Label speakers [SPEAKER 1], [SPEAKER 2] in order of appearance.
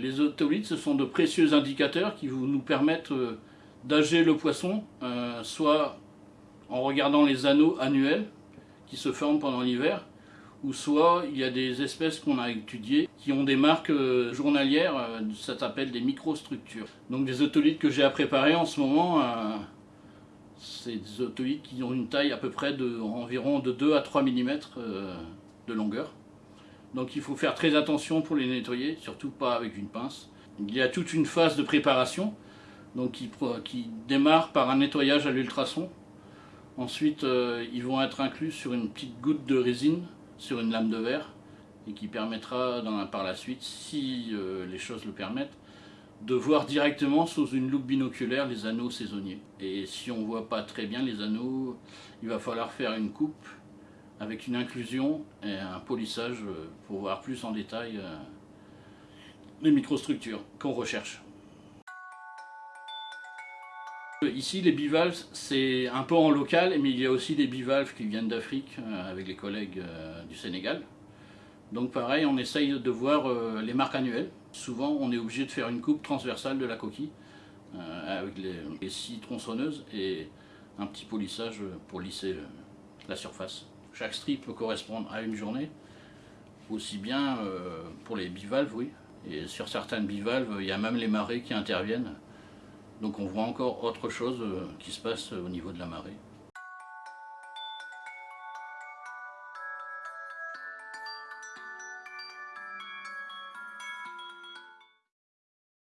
[SPEAKER 1] Les otolithes, ce sont de précieux indicateurs qui nous permettent euh, d'ager le poisson, euh, soit en regardant les anneaux annuels qui se forment pendant l'hiver, ou soit il y a des espèces qu'on a étudiées qui ont des marques euh, journalières, ça s'appelle des microstructures. Donc des otolithes que j'ai à préparer en ce moment, c'est des otolithes qui ont une taille à peu près de environ de 2 à 3 mm de longueur. Donc il faut faire très attention pour les nettoyer, surtout pas avec une pince. Il y a toute une phase de préparation donc qui, démarre par un nettoyage à l'ultrason. Ensuite, euh, ils vont être inclus sur une petite goutte de résine sur une lame de verre et qui permettra par la suite, si euh, les choses le permettent, de voir directement sous une loupe binoculaire les anneaux saisonniers. Et si on ne voit pas très bien les anneaux, il va falloir faire une coupe avec une inclusion et un polissage euh, pour voir plus en détail euh, les microstructures qu'on recherche. Ici, les bivalves, c'est un peu en local, mais il y a aussi des bivalves qui viennent d'Afrique euh, avec les collègues du Sénégal. Donc pareil, on essaye de voir les marques annuelles. Souvent, on est obligé de faire une coupe transversale de la coquille avec les, les scies tronçonneuses et un petit polissage pour lisser la surface. Chaque strip peut correspondre à une journée, aussi bien euh, pour les bivalves, oui. Et sur certaines bivalves, il y a même les marées qui interviennent. Donc on voit encore autre chose euh, qui se passe au niveau de la marée.